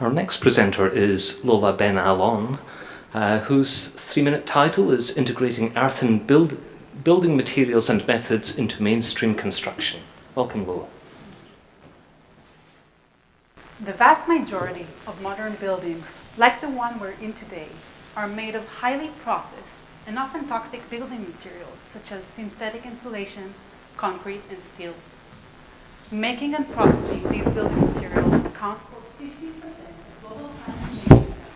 Our next presenter is Lola Ben Alon, uh, whose three-minute title is Integrating Earthen Build Building Materials and Methods into Mainstream Construction. Welcome, Lola. The vast majority of modern buildings, like the one we're in today, are made of highly processed and often toxic building materials such as synthetic insulation, concrete, and steel. Making and processing these building materials account for 50% of global climate change impacts,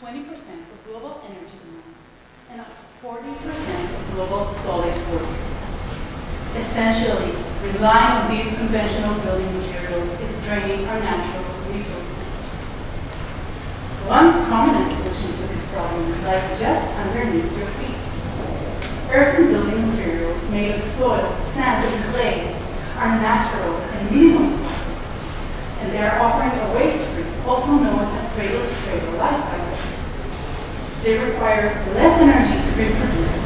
20% of global energy demand, and up to 40% of global solid waste. Essentially, relying on these conventional building materials is draining our natural resources. One prominent solution to this problem lies just underneath your feet. Earthen building materials made of soil, sand, and clay are natural and minimal process, and they are offering a waste-free, also known as cradle-to-cradle lifestyle. They require less energy to be produced.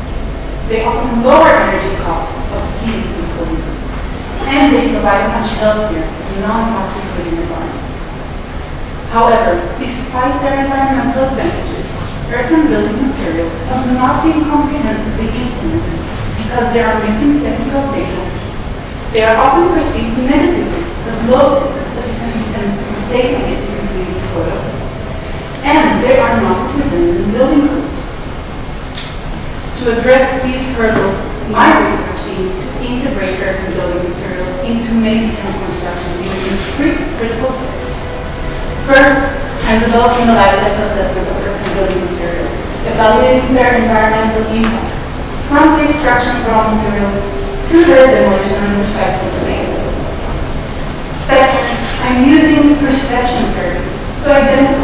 They offer lower energy costs of heating and cooling, and they provide much healthier, non-toxic living environment. However, despite their environmental advantages, earthen building materials have not been comprehensively implemented because there are missing technical data. They are often perceived negatively as low-tech and mistaken it to receive soil, and they are not represented in building codes. To address these hurdles, my research aims to integrate earthen building materials into mainstream construction using three critical steps. First, I'm developing a life cycle assessment of earthen building materials, evaluating their environmental impacts from the extraction of raw materials to their demolition and recycling phases. Second, I'm using perception surveys to identify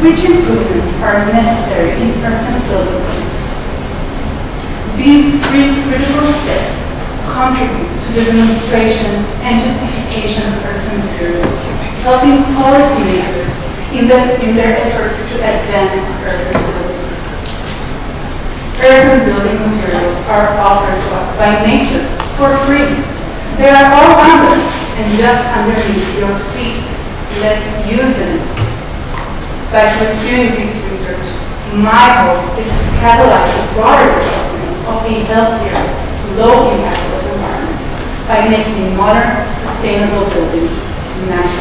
which improvements are necessary in building codes. These three critical steps contribute to the demonstration and justification of earthen materials, helping policymakers in, in their efforts to advance earthen buildings. Earthen building materials are offered to us by nature for free. They are all around us and just underneath your feet. Let's use them. By pursuing this research, my hope is to catalyze the broader development of a healthier, low-impact environment by making modern, sustainable buildings natural.